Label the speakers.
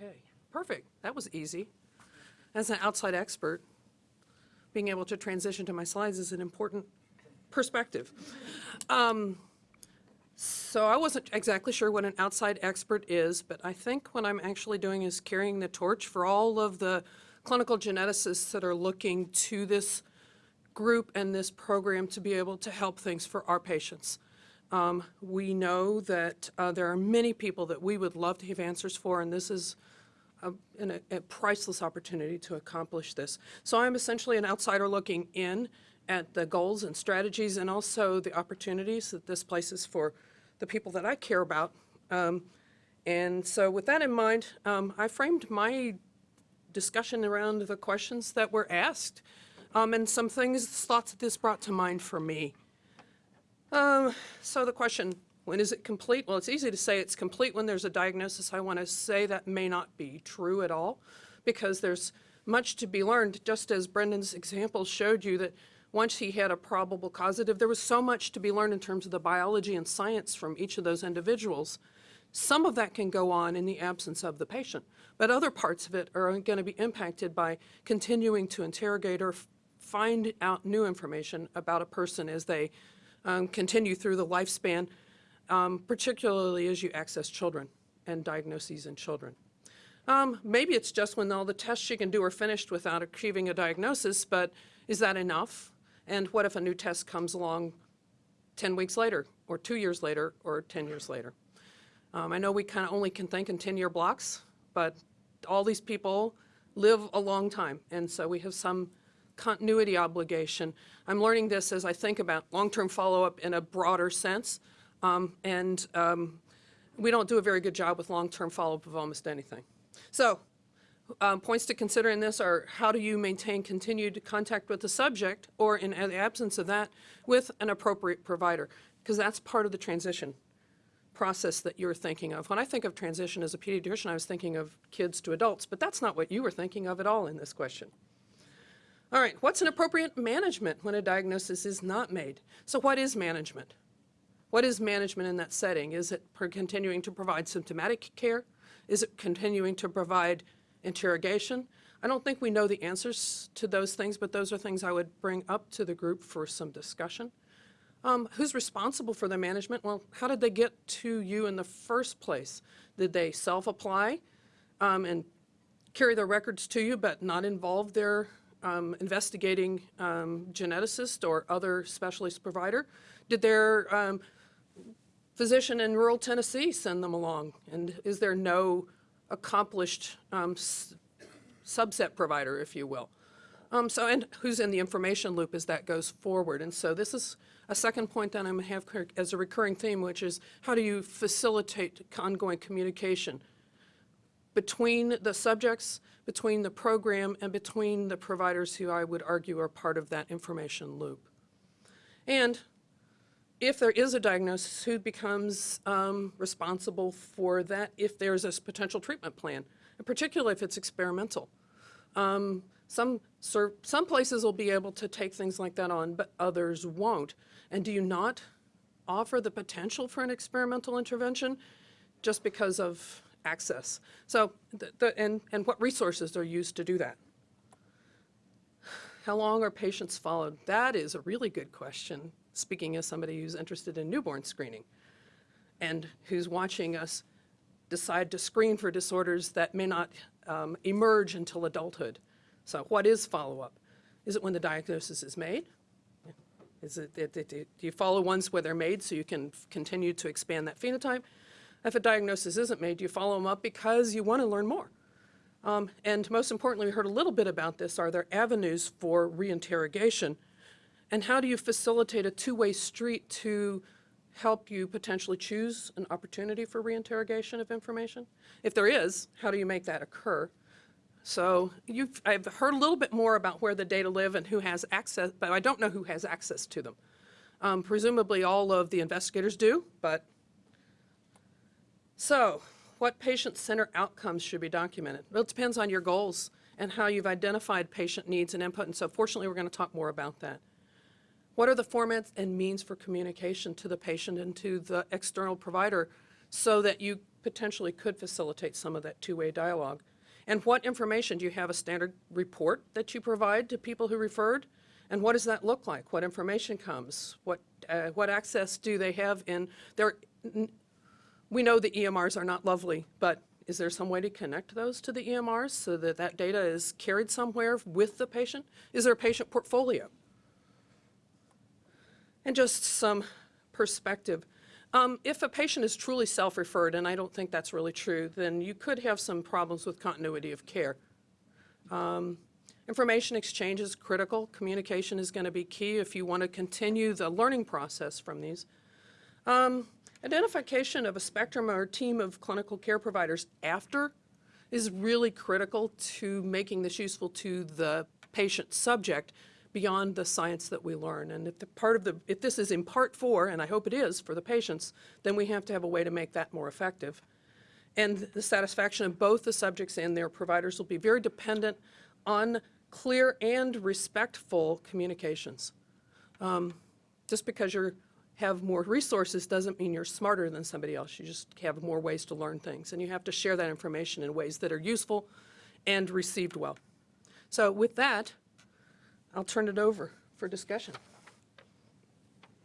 Speaker 1: Okay, perfect. That was easy. As an outside expert, being able to transition to my slides is an important perspective. Um, so I wasn't exactly sure what an outside expert is, but I think what I'm actually doing is carrying the torch for all of the clinical geneticists that are looking to this group and this program to be able to help things for our patients. Um, we know that uh, there are many people that we would love to have answers for, and this is a, an, a priceless opportunity to accomplish this. So I'm essentially an outsider looking in at the goals and strategies and also the opportunities that this places for the people that I care about. Um, and so with that in mind, um, I framed my discussion around the questions that were asked um, and some things, thoughts that this brought to mind for me. Um, so the question, when is it complete? Well, it's easy to say it's complete when there's a diagnosis. I want to say that may not be true at all because there's much to be learned, just as Brendan's example showed you that once he had a probable causative, there was so much to be learned in terms of the biology and science from each of those individuals. Some of that can go on in the absence of the patient, but other parts of it are going to be impacted by continuing to interrogate or find out new information about a person as they um, continue through the lifespan, um, particularly as you access children and diagnoses in children. Um, maybe it's just when all the tests you can do are finished without achieving a diagnosis, but is that enough? And what if a new test comes along 10 weeks later, or two years later, or 10 years later? Um, I know we kind of only can think in 10-year blocks, but all these people live a long time, and so we have some continuity obligation. I'm learning this as I think about long-term follow-up in a broader sense, um, and um, we don't do a very good job with long-term follow-up of almost anything. So um, points to consider in this are how do you maintain continued contact with the subject or in the absence of that with an appropriate provider because that's part of the transition process that you're thinking of. When I think of transition as a pediatrician, I was thinking of kids to adults, but that's not what you were thinking of at all in this question. All right, what's an appropriate management when a diagnosis is not made? So what is management? What is management in that setting? Is it continuing to provide symptomatic care? Is it continuing to provide interrogation. I don't think we know the answers to those things, but those are things I would bring up to the group for some discussion. Um, who's responsible for the management? Well, how did they get to you in the first place? Did they self-apply um, and carry their records to you but not involve their um, investigating um, geneticist or other specialist provider? Did their um, physician in rural Tennessee send them along? And is there no accomplished um, subset provider, if you will. Um, so, and who's in the information loop as that goes forward. And so this is a second point that I'm going to have as a recurring theme, which is how do you facilitate ongoing communication between the subjects, between the program, and between the providers who I would argue are part of that information loop. And if there is a diagnosis, who becomes um, responsible for that if there's a potential treatment plan, and particularly if it's experimental. Um, some, some places will be able to take things like that on, but others won't. And do you not offer the potential for an experimental intervention just because of access? So, the, the, and, and what resources are used to do that? How long are patients followed? That is a really good question speaking as somebody who's interested in newborn screening and who's watching us decide to screen for disorders that may not um, emerge until adulthood. So what is follow-up? Is it when the diagnosis is made? Is it, it, it, do you follow ones where they're made so you can continue to expand that phenotype? If a diagnosis isn't made, you follow them up because you want to learn more? Um, and most importantly, we heard a little bit about this, are there avenues for reinterrogation and how do you facilitate a two-way street to help you potentially choose an opportunity for reinterrogation of information? If there is, how do you make that occur? So I've heard a little bit more about where the data live and who has access, but I don't know who has access to them. Um, presumably all of the investigators do, but so what patient-centered outcomes should be documented? Well, it depends on your goals and how you've identified patient needs and input, and so fortunately we're going to talk more about that. What are the formats and means for communication to the patient and to the external provider so that you potentially could facilitate some of that two-way dialogue. And what information, do you have a standard report that you provide to people who referred? And what does that look like? What information comes? What, uh, what access do they have in, their? We know the EMRs are not lovely, but is there some way to connect those to the EMRs so that that data is carried somewhere with the patient? Is there a patient portfolio? And just some perspective. Um, if a patient is truly self-referred, and I don't think that's really true, then you could have some problems with continuity of care. Um, information exchange is critical. Communication is going to be key if you want to continue the learning process from these. Um, identification of a spectrum or team of clinical care providers after is really critical to making this useful to the patient subject beyond the science that we learn. And if the part of the, if this is in part four, and I hope it is for the patients, then we have to have a way to make that more effective. And the satisfaction of both the subjects and their providers will be very dependent on clear and respectful communications. Um, just because you have more resources doesn't mean you're smarter than somebody else. You just have more ways to learn things. And you have to share that information in ways that are useful and received well. So with that, I'll turn it over for discussion.